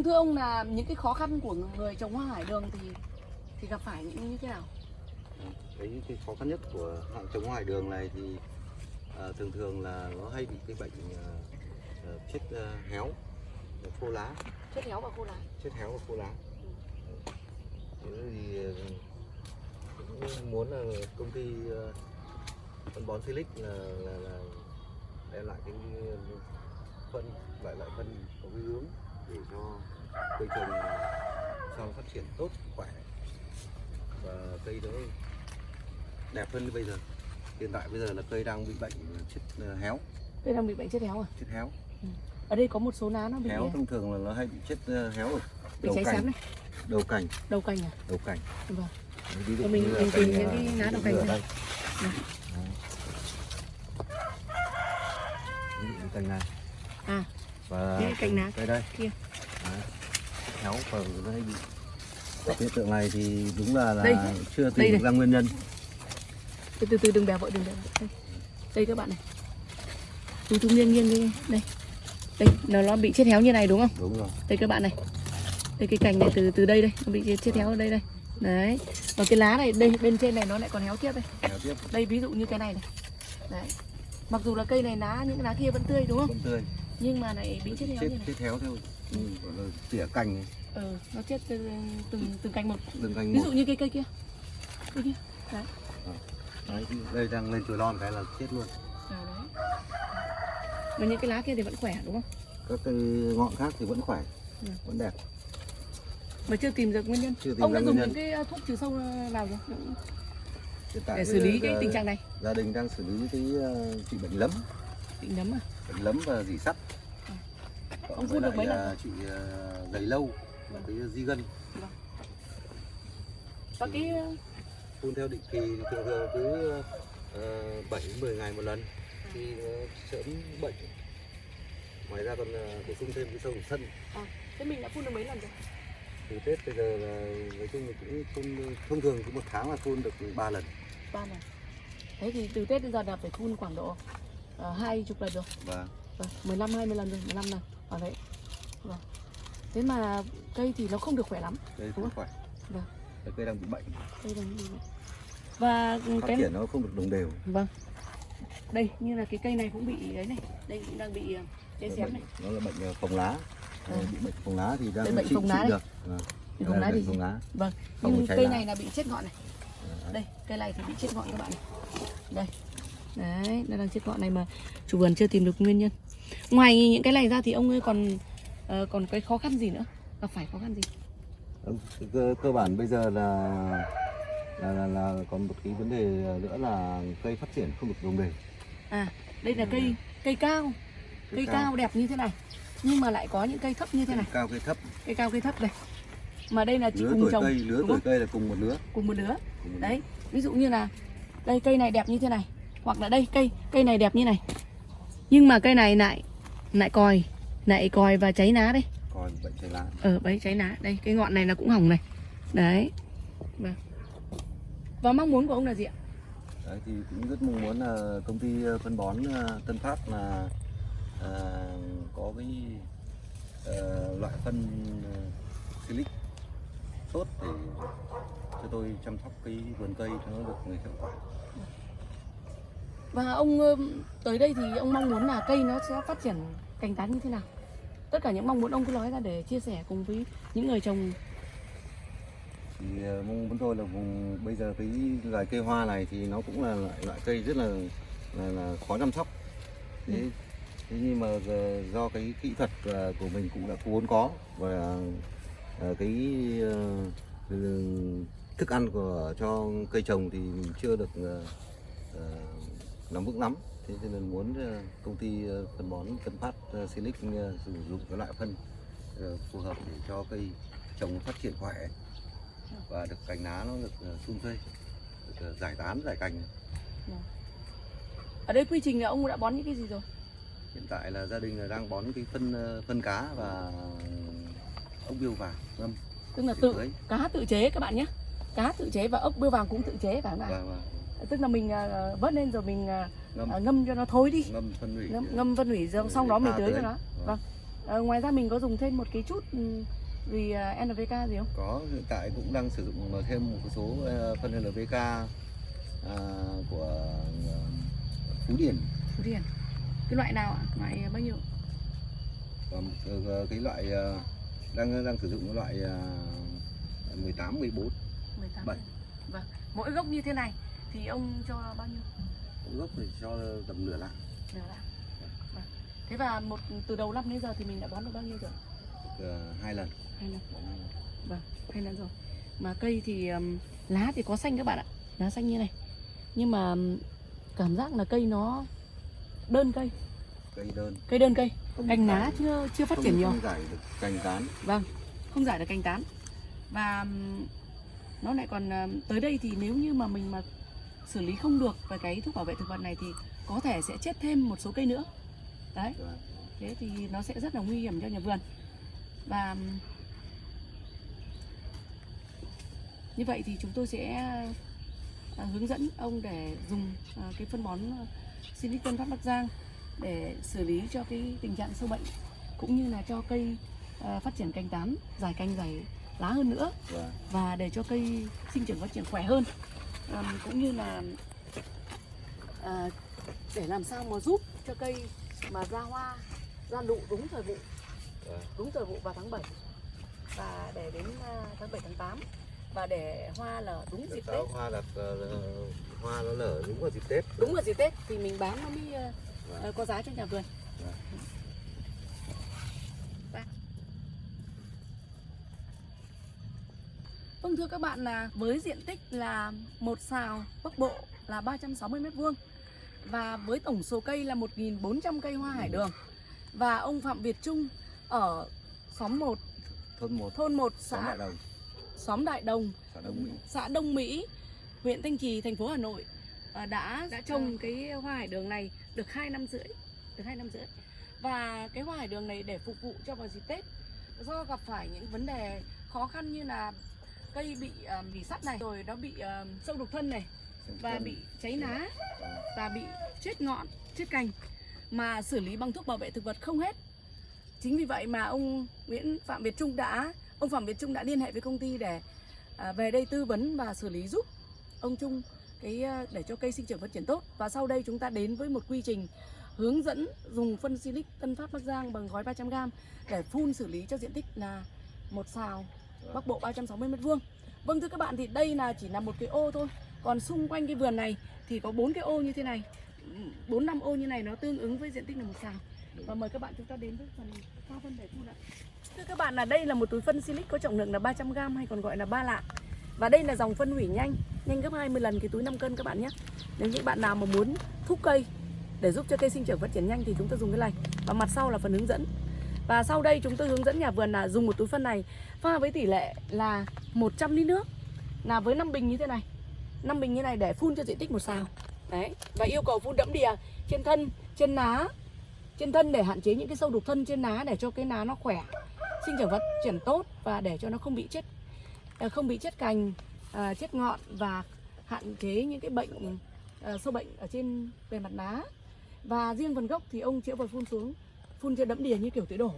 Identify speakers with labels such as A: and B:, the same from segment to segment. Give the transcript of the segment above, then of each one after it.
A: Vâng thưa ông là những cái khó khăn của người trồng hoa hải đường thì thì gặp phải những như thế nào?
B: cái cái khó khăn nhất của hạng trồng ngoài đường này thì à, thường thường là nó hay bị cái bệnh à, chết à, héo khô lá
A: Chết héo và khô lá.
B: chết héo và khô lá thế thì cũng muốn là công ty phân bón Silic là, là, là đem lại cái phân lại lại phân có cái hướng để cho cây trồng sau phát triển tốt khỏe và cây nó đẹp hơn bây giờ hiện tại bây giờ là cây đang bị bệnh chết ờ, héo
A: Đây đang bị bệnh chết héo à?
B: chết héo
A: Ở đây có một số lá nó bị
B: héo thông thường là nó hay bị chết ờ, héo ở
A: bị
B: đầu
A: cháy
B: cành
A: xém này,
B: đầu cành
A: đầu cành à?
B: đầu cành
A: Vâng.
B: ví dụ
A: Rồi mình- mình tìm những
B: ờ,
A: cái lá đầu cành này.
B: đây
A: Đây.
B: Đấy. dụ như cành này
A: À.
B: và
A: cành lá
B: đây đây
A: kia.
B: Héo bị Và hiện tượng này thì đúng là, là
A: Đây.
B: chưa
A: Đây
B: tìm được ra nguyên nhân
A: Từ từ từ đừng bèo vội đừng bèo vội. Đây. Đây các bạn này. Tú tú nghiêng nghiêng đi. Đây. Đây, nó nó bị chết héo như này đúng không?
B: đúng rồi
A: Đây các bạn này. Đây cái cành này từ từ đây đây, nó bị chết héo ở đây đây. Đấy. Và cái lá này đây bên trên này nó lại còn héo tiếp đây.
B: héo tiếp
A: Đây ví dụ như cái này này. Đấy. Mặc dù là cây này lá những cái lá kia vẫn tươi đúng không?
B: vẫn tươi
A: Nhưng mà lại bị chết héo
B: chết
A: như này.
B: chết héo theo ừ, gọi là tỉa cành này,
A: Ừ, nó chết từ từng từng cành một.
B: từng cành
A: Ví
B: một
A: dụ như cây cây kia. Cây kia. Đấy.
B: Đấy, đây đang lên chồi non cái là chết luôn
A: À, đấy. Mà những cái lá kia thì vẫn khỏe đúng không?
B: các cây ngọn khác thì vẫn khỏe
A: Ừ.
B: vẫn đẹp
A: Mà chưa tìm được nguyên nhân.
B: chưa tìm
A: Ông đã dùng
B: nhân
A: những cái ờ, thuốc trừ sâu nào rồi để xử lý cái tình trạng này?
B: gia đình đang xử lý cái ờ, trị bệnh lấm
A: Bị nấm à?
B: Lấm và dỉ sắt.
A: Ừ.
B: Cộng
A: Ông phun được mấy lần
B: là trị ờ, gầy lâu và cái di gân.
A: Và cái ờ,
B: phun theo định kỳ thường thường cứ uh, 7 10 ngày một lần. Thì nó sớm bệnh. Ngoài ra còn ờ, bổ sung thêm cái sâu sân.
A: Thế mình đã phun được mấy lần rồi?
B: từ Tết bây giờ là nói chung là cũng phun thông thường cứ một tháng là phun được 3 lần.
A: Ba lần. Thế thì từ Tết đến giờ là phải phun khoảng độ ờ, hai chục lần rồi.
B: và
A: Vâng, 15 20 lần rồi, 15 lần. Ở đấy. Vâng. Thế mà cây thì nó không được khỏe lắm. Đúng
B: không khỏe
A: Vâng.
B: Cây đang bị bệnh
A: Đây là như vậy. Và
B: phát
A: cái
B: triển nó không được đồng đều
A: vâng. Đây như là cái cây này cũng bị đấy này, đây cũng đang bị ờ, cháy xém này.
B: nó là bệnh ờ, phồng lá
A: À.
B: bị bệnh phồng lá thì đang
A: bệnh phồng lá
B: được Vâng.
A: Không
B: là
A: lá
B: bệnh
A: thì
B: phồng lá
A: vâng. Nhưng cây
B: lá.
A: này là bị chết ngọn này.
B: Đấy.
A: Đây, cây này thì bị chết ngọn các bạn này. Đây. Đấy, nó đang chết ngọn này mà chủ vườn chưa tìm được nguyên nhân. Ngoài những cái này ra thì ông ơi còn ờ, còn cái khó khăn gì nữa? Gặp phải khó khăn gì?
B: Cơ, cơ bản bây giờ là là, là là còn một cái vấn đề nữa là cây phát triển không được đồng đều
A: À, đây là cây cây cao, cây cao đẹp như thế này. Nhưng mà lại có những cây thấp như thế này,
B: cao cây thấp
A: cây cao cây thấp đây. Mà đây là chị
B: lứa
A: cùng
B: tuổi
A: trồng
B: cây lứa tuổi cây là cùng một lứa
A: cùng một đứa.
B: cùng một lứa.
A: Đấy, ví dụ như là đây cây này đẹp như thế này, hoặc là đây cây cây này đẹp như này. Nhưng mà cây này lại lại còi, lại còi và cháy lá đây.
B: còn bệnh cháy lá
A: Ở đấy cháy lá. Đây cái ngọn này nó cũng hỏng này. Đấy. Vâng. Và mong muốn của ông là gì ạ?
B: Đấy, thì cũng rất mong muốn là công ty phân bón ờ, Tân Phát là ờ, có cái ờ, loại phân ờ, silic tốt để cho tôi chăm sóc cái vườn cây cho nó được hiệu quả.
A: Và ông tới đây thì ông mong muốn là cây nó sẽ phát triển cành tán như thế nào? Tất cả những mong muốn ông cứ nói ra để chia sẻ cùng với những người trồng
B: Thì ờ, mong muốn tôi là vùng bây giờ cái loài cây hoa này thì nó cũng là loại, loại cây rất là là, là khó chăm sóc. Thế,
A: Ừ.
B: thế nhưng mà do cái kỹ thuật ờ, của mình cũng đã vốn có và ờ, cái thức ăn của cho cây trồng thì mình chưa được nắm vững lắm. Thế cho nên muốn ờ, công ty ờ, phân bón Tân Phát ờ, Silic sử dụng cái loại phân phù hợp để cho cây trồng phát triển khỏe và được cành lá nó được sum xuê, được giải tán giải cành.
A: Ở đây quy trình là ông đã bón những cái gì rồi?
B: Hiện tại là gia đình là đang bón cái phân phân cá và ốc biêu vàng ngâm
A: Tức là tự cá tự chế các bạn nhé. Cá tự chế và ốc bươu vàng cũng tự chế phải không ạ? Tức là mình à, vớt lên rồi mình à,
B: ngâm
A: à, ngâm cho nó thối đi.
B: ngâm phân hủy
A: Ngâm, ngâm phân hủy rồi xong đó mình tưới cho nó.
B: Vâng.
A: Vâng. Ờ, ngoài ra mình có dùng thêm một cái chút ừ, gì ờ, NPK gì không?
B: có hiện tại cũng đang sử dụng thêm một số ờ, phân NPK à, của ờ, Phú Điển
A: Phú Điển. Cái loại nào ạ? Loại bao nhiêu?
B: và một, ờ, cái loại ờ, đang đang sử dụng cái loại ờ, 18 14
A: 18.
B: Bảy.
A: Vâng. Mỗi gốc như thế này thì ông cho bao nhiêu?
B: gốc thì cho tầm nửa lạng
A: Nửa lạng. Vâng. Thế và một từ đầu năm đến giờ thì mình đã bón được bao nhiêu rồi?
B: Ờ, hai lần
A: Hai lần. Vâng, hai lần rồi. Mà cây thì um, lá thì có xanh các bạn ạ, lá xanh như này. Nhưng mà cảm giác là cây nó đơn cây,
B: cây đơn
A: cây đơn cây,
B: không
A: cành lá chưa chưa phát
B: không-
A: triển nhiều.
B: không giải được cành tán
A: Vâng, không giải được cành tán. Và nó lại còn tới đây thì nếu như mà mình mà xử lý không được về cái thuốc bảo vệ thực vật này thì có thể sẽ chết thêm một số cây nữa. Đấy, thế thì nó sẽ rất là nguy hiểm cho nhà vườn. Và như vậy thì chúng tôi sẽ à, hướng dẫn ông để dùng à, cái phân bón à, Silic Tân Phát Bắc Giang để xử lý cho cái tình trạng sâu bệnh cũng như là cho cây phát triển cành tán, dài cành dài lá hơn nữa
B: Vâng.
A: và để cho cây sinh trưởng phát triển khỏe hơn à, cũng như là à, để làm sao mà giúp cho cây mà ra hoa ra nụ đúng thời vụ
B: Vâng.
A: đúng thời vụ vào tháng 7 và để đến à, tháng 7 tháng 8 và để hoa là đúng dịp Tết
B: hoa ờ, hoa nó nở đúng vào dịp Tết
A: đúng vào dịp Tết thì mình bán nó mới
B: Vâng.
A: à, có giá cho nhà vườn
B: Vâng.
A: Ba. Vâng thưa các bạn là với diện tích là một xào Bắc Bộ là 360 m2 và với tổng số cây là 1.400 cây hoa hải đường. Và ông Phạm Việt Trung ở xóm 1
B: thôn một.
A: thôn 1
B: xóm
A: xã
B: đại đồng.
A: Xóm Đại Đồng.
B: Xã Đông Mỹ.
A: Xã Đông Mỹ, huyện Thanh Trì, thành phố Hà Nội à, đã đã trồng cái hoa hải đường này được 2 năm rưỡi, được 2 năm rưỡi. Và cái hoa hải đường này để phục vụ cho vào dịp Tết do gặp phải những vấn đề khó khăn như là cây bị uh, bị sắt này, rồi nó bị ờ, sâu đục thân này và bị cháy lá và bị chết ngọn, chết cành. Mà xử lý bằng thuốc bảo vệ thực vật không hết. Chính vì vậy mà ông Nguyễn Phạm Việt Trung đã ông Phạm Việt Trung đã liên hệ với công ty để à, về đây tư vấn và xử lý giúp ông Trung cái để cho cây sinh trưởng phát triển tốt. Và sau đây chúng ta đến với một quy trình hướng dẫn dùng phân silic Tân Phát Bắc Giang bằng gói 300g để phun xử lý cho diện tích là một xào Bắc Bộ 360 m2. Vâng thưa các bạn thì đây là chỉ là một cái ô thôi. Còn xung quanh cái vườn này thì có bốn cái ô như thế này. bốn năm ô như này nó tương ứng với diện tích là một xào. Và mời các bạn chúng ta đến với phần pha phân để phun ạ. Thưa các bạn là đây là một túi phân silic có trọng lượng là 300g hay còn gọi là ba lạng. Và đây là dòng phân hủy nhanh, nhanh gấp 20 lần cái túi 5 cân các bạn nhé. Nếu những bạn nào mà muốn thúc cây để giúp cho cây sinh trưởng phát triển nhanh thì chúng ta dùng cái này. Và mặt sau là phần hướng dẫn. Và sau đây chúng tôi hướng dẫn nhà vườn là dùng một túi phân này. Pha với tỷ lệ là 100 lít nước. Là với 5 bình như thế này. 5 bình như này để phun cho diện tích một sào Đấy, và yêu cầu phun đẫm đìa trên thân, trên lá, trên thân để hạn chế những cái sâu đục thân trên lá để cho cái lá nó khỏe, sinh trưởng phát triển tốt và để cho nó không bị chết à, không bị chết cành, à, chết ngọn và hạn chế những cái bệnh à, sâu bệnh ở trên bề mặt lá. Và riêng phần gốc thì ông chữa vào phun xuống, phun cho đẫm đìa như kiểu tưới đổ.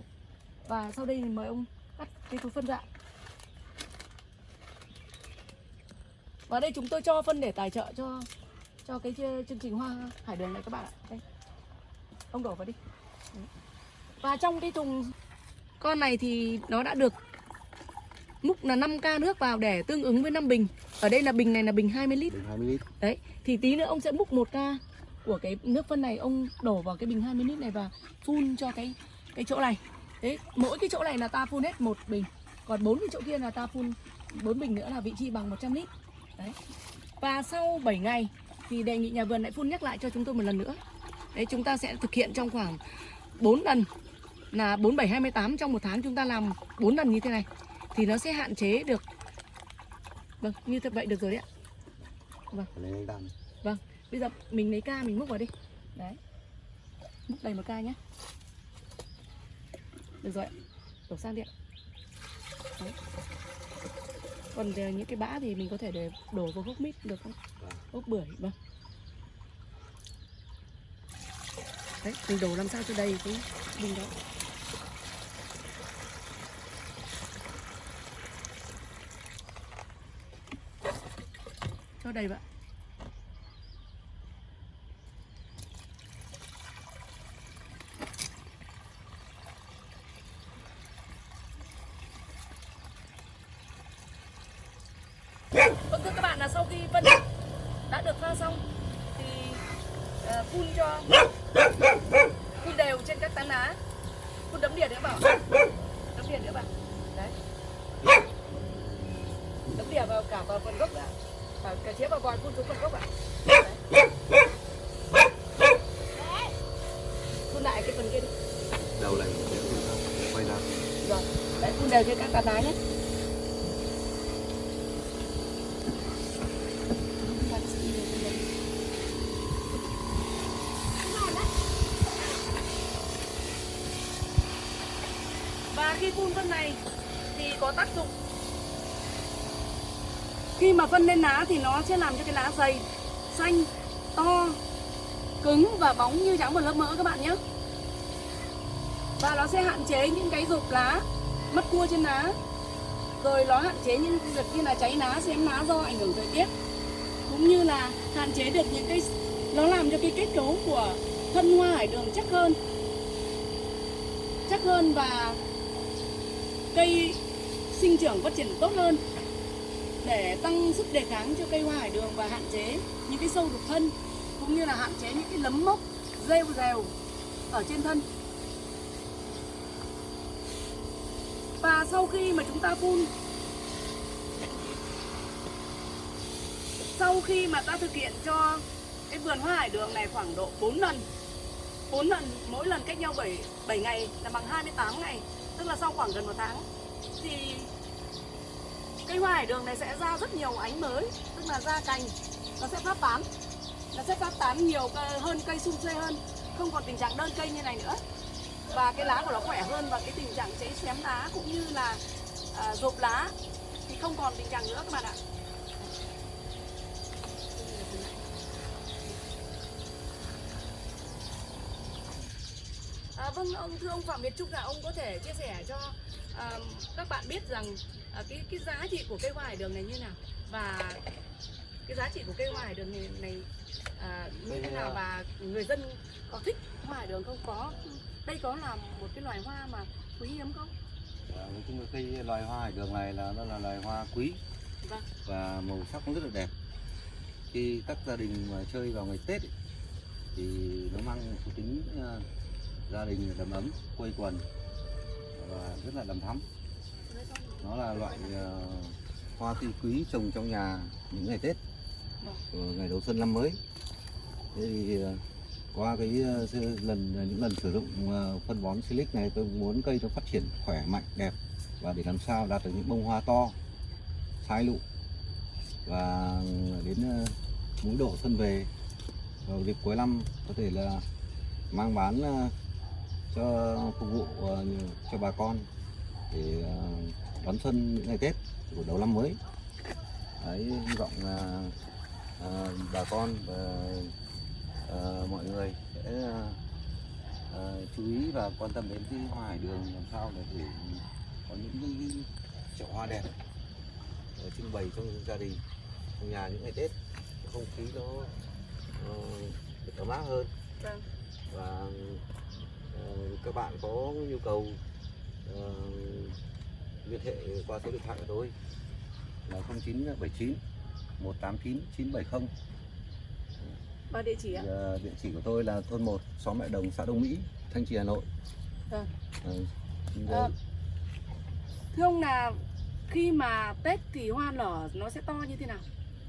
A: Và sau đây thì mời ông cắt cái túi phân ra. Và đây chúng tôi cho phân để tài trợ cho cho cái ch- chương trình hoa hải đường này các bạn ạ. Đây. Ông đổ vào đi. Đấy. Và trong cái thùng con này thì nó đã được múc là 5k nước vào để tương ứng với 5 bình. Ở đây là bình này là bình 20 lít.
B: bình 20 lít
A: Đấy, thì tí nữa ông sẽ múc 1k của cái nước phân này ông đổ vào cái bình 20 lít này và phun cho cái cái chỗ này. Đấy, mỗi cái chỗ này là ta phun hết một bình. Còn bốn cái chỗ kia là ta phun bốn bình nữa là vị trí bằng 100 lít. Đấy. Và sau 7 ngày thì đề nghị nhà vườn lại phun nhắc lại cho chúng tôi một lần nữa. Đấy, chúng ta sẽ thực hiện trong khoảng 4 lần là 4 7 28 trong một tháng chúng ta làm 4 lần như thế này thì nó sẽ hạn chế được Vâng, như thế vậy được rồi đấy ạ.
B: vâng
A: Vâng, bây giờ mình lấy ca mình múc vào đi. Đấy. Múc đầy một ca nhé Được rồi ạ. Đổ sang đi ạ. Đấy. Còn những cái bã thì mình có thể để đổ vào hốc mít được không?
B: Vâng.
A: Hốc bưởi, vâng. Đấy, mình đổ làm sao cho đầy cái bình đó. Cho đầy vậy thưa các bạn là sau khi phân đã được pha xong thì ờ, phun cho phun đều trên các tán lá phun đấm đỉa nữa bảo đấm đỉa nữa bảo đấy. Đấm đỉa vào cả vào phần gốc đã. Cả, cả chĩa vào vòi phun xuống phần gốc ạ. Phun lại cái phần kia đi.
B: Đầu lại quay ra.
A: Rồi đấy phun đều trên các tán lá nhé Và khi phun phân này thì có tác dụng. Khi mà phân lên lá thì nó sẽ làm cho cái lá dày, xanh, to, cứng và bóng như trắng một lớp mỡ các bạn nhé. Và nó sẽ hạn chế những cái rụp lá, mất cua trên lá. Rồi nó hạn chế những việc như là cháy lá, xém lá do ảnh hưởng thời tiết. Cũng như là hạn chế được những cái Nó làm cho cái kết cấu của thân hoa hải đường chắc hơn. Chắc hơn và cây sinh trưởng phát triển tốt hơn để tăng sức đề kháng cho cây hoa hải đường và hạn chế những cái sâu đục thân cũng như là hạn chế những cái lấm mốc rêu rèo ở trên thân. Và sau khi mà chúng ta phun sau khi mà ta thực hiện cho cái vườn hoa hải đường này khoảng độ 4 lần 4 lần mỗi lần cách nhau 7, 7 ngày là bằng 28 ngày tức là sau khoảng gần một tháng thì cây hoa hải đường này sẽ ra rất nhiều ánh mới tức là ra cành nó sẽ phát tán nó sẽ phát tán nhiều hơn cây sung xuê hơn không còn tình trạng đơn cây như này nữa. Và cái lá của nó khỏe hơn và cái tình trạng cháy xém lá cũng như là à, rộp lá thì không còn tình trạng nữa các bạn ạ. À, vâng ông thưa ông Phạm Việt Trung là ông có thể chia sẻ cho à, các bạn biết rằng à, cái cái giá trị của cây hoa hải đường này như nào? Và cái giá trị của cây hoa hải đường này, này à, như thế nào và người dân có thích hoa hải đường không? Có đây có là một cái loài hoa mà quý hiếm không?
B: Và nói chung là cây loài hoa hải đường này là nó là loài hoa quý.
A: Vâng.
B: Và màu sắc nó rất là đẹp. Khi các gia đình mà chơi vào ngày Tết ấy, thì nó mang một tính ờ, gia đình đầm ấm quây quần và rất là đầm thắm. Nó là loại ờ, hoa tươi quý trồng trong nhà những ngày Tết ngày đầu xuân năm mới. Thế thì ờ, qua cái ờ, lần những lần sử dụng phân bón silic này tôi muốn cây nó phát triển khỏe mạnh đẹp và để làm sao đạt được những bông hoa to sai lụ và đến ờ, mỗi độ xuân về vào dịp cuối năm có thể là mang bán cho phục vụ ờ, cho bà con để ờ, đón xuân những ngày Tết của đầu năm mới. Đấy hy vọng là ờ, bà con và ờ, mọi người sẽ ờ, chú ý và quan tâm đến cái hoa hải đường làm sao để để có những cái, cái chậu hoa đẹp ờ, trưng bày trong gia đình trong nhà những ngày Tết. Không khí nó được ấm áp hơn.
A: Vâng.
B: Và các bạn có nhu cầu ờ, liên hệ qua số điện thoại của tôi. Là 0979 189 970
A: và địa chỉ ạ.
B: Ờ, địa chỉ của tôi là thôn 1 xóm Mẹ Đồng xã Đông Mỹ Thanh Trì Hà Nội.
A: Vâng.
B: Xin
A: Ờ,
B: đây.
A: thưa ông là khi mà Tết thì hoa nở nó sẽ to như thế nào?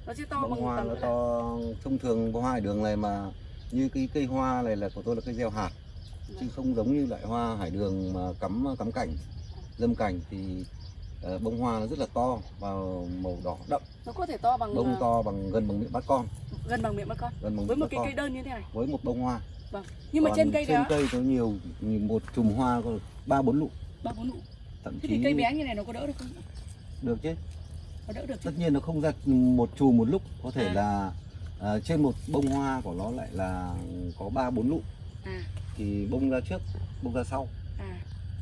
A: Nó sẽ to
B: bông
A: bằng
B: hoa nó to thông thường hoa hải đường này mà như cái cây hoa này là của tôi là cây gieo hạt chứ không giống như loại hoa hải đường mà cắm cắm cảnh dâm cảnh thì ờ, bông hoa nó rất là to và màu đỏ đậm.
A: Nó có thể to bằng
B: bông
A: ờ,
B: to bằng gần bằng miệng bát con.
A: gần bằng miệng bắt con.
B: Gần bằng
A: với một cái
B: con.
A: cây đơn như thế này.
B: Với một bông hoa.
A: Vâng. Nhưng mà
B: Còn
A: trên cây đó
B: cây có nhiều một chùm hoa có ba bốn lụ.
A: Ba bốn nụ
B: thậm
A: thế
B: chí
A: thì cây bé như này nó có đỡ được không?
B: Được chứ.
A: Có đỡ được chứ.
B: Tất nhiên nó không ra một chùm một lúc có thể
A: À.
B: là à, trên một bông hoa của nó lại là có ba bốn lụ
A: à.
B: Thì bông ra trước bông ra sau.
A: À.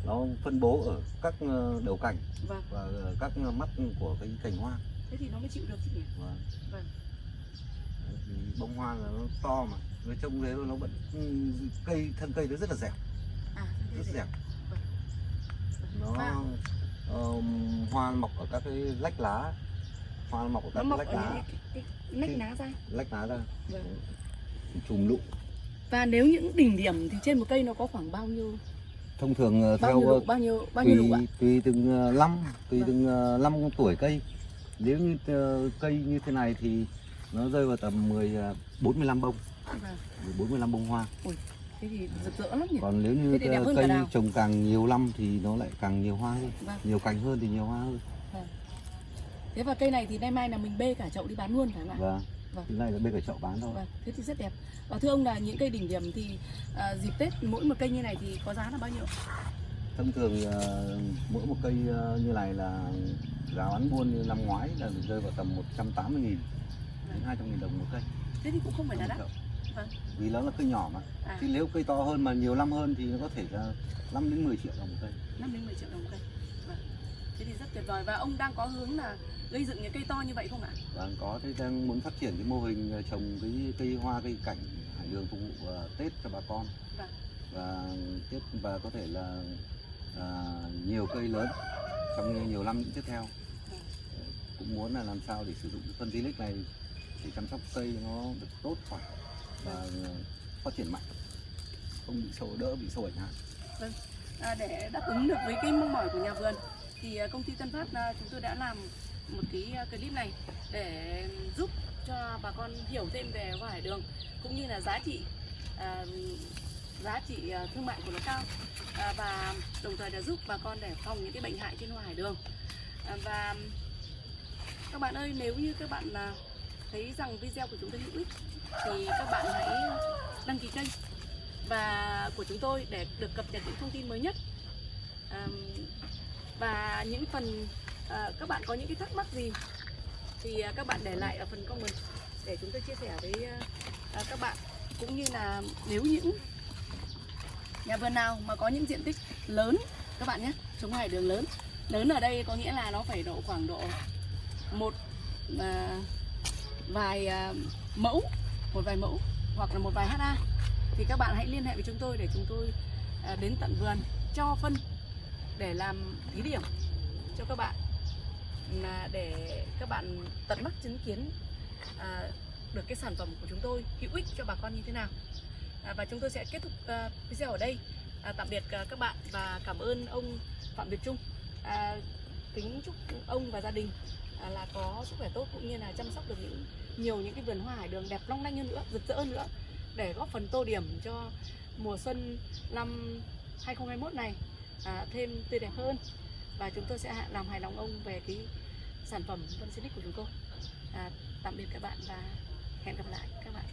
B: Nó phân bố ở các ờ, đầu cành
A: vâng.
B: và ờ, các mắt của cái cành hoa.
A: Thế thì nó mới chịu được chứ nhỉ?
B: Và
A: Vâng.
B: thì bông hoa là nó to mà. Nó trông thế nó vẫn ừ, cây thân cây nó rất là dẻo.
A: À
B: rất dẻo. nó
A: Và
B: ờm, hoa mọc ở các cái lách lá. Hoa mọc ở
A: nó
B: các
A: mọc
B: lách
A: ở
B: lá.
A: những cái, cái, cái nách lá ra.
B: lách lá ra.
A: Vâng.
B: chùm lụ
A: và nếu những đỉnh điểm thì trên một cây nó có khoảng bao nhiêu?
B: Thông thường ờ,
A: bao
B: theo
A: nhiêu
B: ờ,
A: lụ bao nhiêu bao nhiêu lụ ạ?
B: tùy tùy từng ờ, năm tùy
A: Vâng.
B: từng năm tuổi cây. Nếu như cây như thế này thì nó rơi vào tầm 10 ờ, 45 bông.
A: Vâng.
B: 45 bông hoa.
A: Thế thì rực rỡ lắm nhỉ?
B: Còn nếu như cây trồng càng nhiều năm thì nó lại càng nhiều hoa hơn.
A: Vâng.
B: Nhiều cành hơn thì nhiều hoa hơn.
A: Thế và cây này thì nay mai là mình bê cả chậu đi bán luôn phải không ạ?
B: Và
A: Vâng.
B: cái này là bên cái chậu bán thôi.
A: Vâng thế thì rất đẹp. Và thưa ông là những cây đỉnh điểm thì à, dịp tết mỗi một cây như này thì có giá là bao nhiêu?
B: Thông thường ờ, mỗi một cây ờ, như này là giá bán buôn như năm ngoái là rơi vào tầm 180 nghìn đến 200 nghìn đồng một cây.
A: Thế thì cũng không phải là đắt. Vâng.
B: vì nó là cây nhỏ mà.
A: À.
B: Chứ nếu cây to hơn mà nhiều năm hơn thì nó có thể là 5 đến 10 triệu đồng một cây.
A: Năm đến 10 triệu đồng một cây thế thì rất tuyệt vời. Và ông đang có hướng là gây dựng những cây to như vậy không ạ?
B: Và có thế đang muốn phát triển cái mô hình ờ, trồng cái cây hoa cây cảnh hải đường phục vụ ờ, Tết cho bà con.
A: Vâng.
B: và tiếp và có thể là à, nhiều cây lớn trong nhiều năm tiếp theo.
A: Vâng.
B: Cũng muốn là làm sao để sử dụng cái phân Silic này để chăm sóc cây nó được tốt khỏe và phát triển mạnh. Không bị sâu đỡ bị sâu ảnh hại.
A: À, để đáp ứng được với cái mong mỏi của nhà vườn thì à, công ty Tân Phát à, chúng tôi đã làm một cái à, clip này để giúp cho bà con hiểu thêm về hoa hải đường cũng như là giá trị à, giá trị thương mại của nó cao. À, và đồng thời là giúp bà con để phòng những cái bệnh hại trên hoa hải đường. À, và các bạn ơi nếu như các bạn à, thấy rằng video của chúng tôi hữu ích thì các bạn hãy đăng ký kênh và của chúng tôi để được cập nhật những thông tin mới nhất. À, và những phần uh, các bạn có những cái thắc mắc gì thì uh, các bạn để lại ở phần comment để chúng tôi chia sẻ với uh, các bạn. Cũng như là nếu những nhà vườn nào mà có những diện tích lớn các bạn nhé chống hải đường lớn. Lớn ở đây có nghĩa là nó phải độ khoảng độ một à, vài à, mẫu một vài mẫu hoặc là một vài ha thì các bạn hãy liên hệ với chúng tôi để chúng tôi à, đến tận vườn cho phân để làm thí điểm cho các bạn là để các bạn tận mắt chứng kiến à, được cái sản phẩm của chúng tôi hữu ích cho bà con như thế nào. À, và chúng tôi sẽ kết thúc à, video ở đây. À, tạm biệt à, các bạn và cảm ơn ông Phạm Việt Trung. À, kính chúc ông và gia đình à, là có sức khỏe tốt cũng như là chăm sóc được những nhiều những cái vườn hoa hải đường đẹp long lanh hơn nữa rực rỡ hơn nữa để góp phần tô điểm cho mùa xuân năm 2021 này à, thêm tươi đẹp hơn. Và chúng tôi sẽ làm hài lòng ông về cái sản phẩm phân Silic của chúng tôi. À, tạm biệt các bạn và hẹn gặp lại các bạn.